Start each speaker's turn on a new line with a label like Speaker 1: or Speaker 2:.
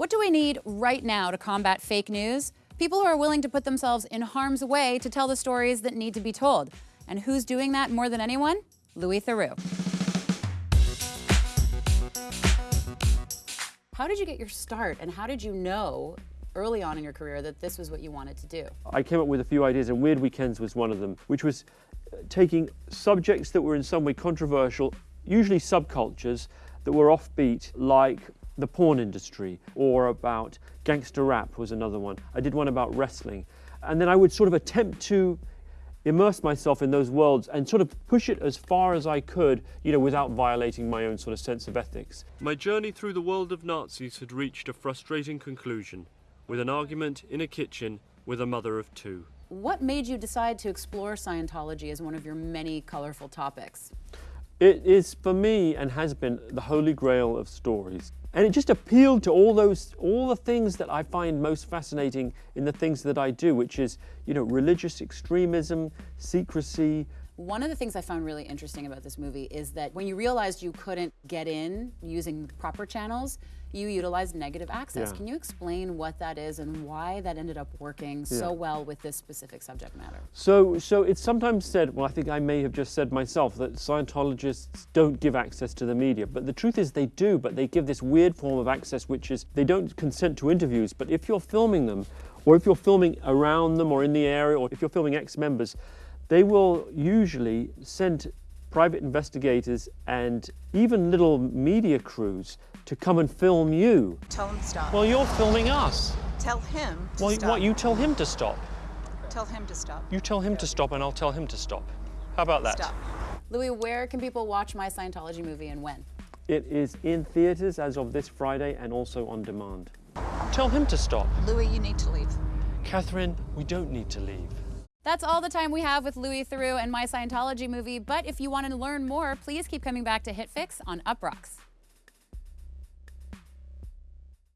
Speaker 1: What do we need right now to combat fake news? People who are willing to put themselves in harm's way to tell the stories that need to be told. And who's doing that more than anyone? Louis Theroux. How did you get your start and how did you know early on in your career that this was what you wanted to do?
Speaker 2: I came up with a few ideas and Weird Weekends was one of them, which was uh, taking subjects that were in some way controversial, usually subcultures that were offbeat, like the porn industry, or about gangster rap was another one. I did one about wrestling. And then I would sort of attempt to immerse myself in those worlds and sort of push it as far as I could, you know, without violating my own sort of sense of ethics.
Speaker 3: My journey through the world of Nazis had reached a frustrating conclusion, with an argument in a kitchen with a mother of two.
Speaker 1: What made you decide to explore Scientology as one of your many colorful topics?
Speaker 2: It is, for me, and has been, the holy grail of stories. And it just appealed to all those, all the things that I find most fascinating in the things that I do, which is, you know, religious extremism, secrecy,
Speaker 1: one of the things I found really interesting about this movie is that when you realized you couldn't get in using proper channels, you utilized negative access.
Speaker 2: Yeah.
Speaker 1: Can you explain what that is and why that ended up working
Speaker 2: Yeah.
Speaker 1: so well with this specific subject matter?
Speaker 2: So, so it's sometimes said, well, I think I may have just said myself, that Scientologists don't give access to the media. But the truth is they do, but they give this weird form of access, which is they don't consent to interviews. But if you're filming them, or if you're filming around them or in the area, or if you're filming ex-members, they will usually send private investigators and even little media crews to come and film you.
Speaker 4: Tell him to stop.
Speaker 5: Well, you're filming us.
Speaker 4: tell him to
Speaker 5: Well,
Speaker 4: stop.
Speaker 5: what, you tell him to stop.
Speaker 4: Tell him to stop.
Speaker 5: You tell him to stop and I'll tell him to stop. How about that?
Speaker 4: Stop.
Speaker 1: Louis, where can people watch my Scientology movie and when?
Speaker 2: It is in theaters as of this Friday and also on demand.
Speaker 5: Tell him to stop.
Speaker 4: Louis, you need to leave.
Speaker 5: Catherine, we don't need to leave.
Speaker 1: That's all the time we have with Louis Theroux and my Scientology movie, but if you want to learn more, please keep coming back to HitFix on Uproxx.